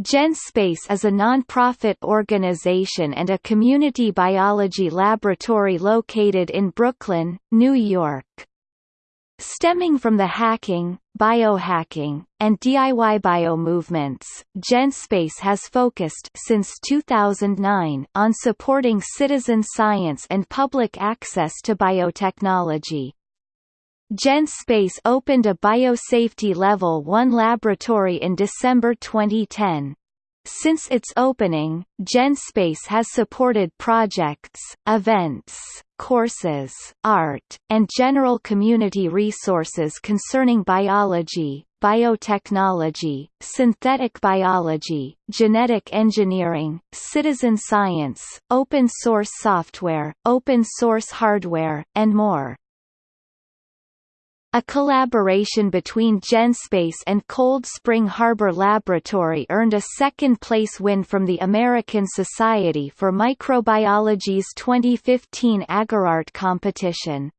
GenSpace is a non-profit organization and a community biology laboratory located in Brooklyn, New York. Stemming from the hacking, biohacking, and DIY bio movements, GenSpace has focused since 2009 on supporting citizen science and public access to biotechnology. GenSpace opened a biosafety Level 1 laboratory in December 2010. Since its opening, GenSpace has supported projects, events, courses, art, and general community resources concerning biology, biotechnology, synthetic biology, genetic engineering, citizen science, open source software, open source hardware, and more. A collaboration between GenSpace and Cold Spring Harbor Laboratory earned a second-place win from the American Society for Microbiology's 2015 Agar Art competition.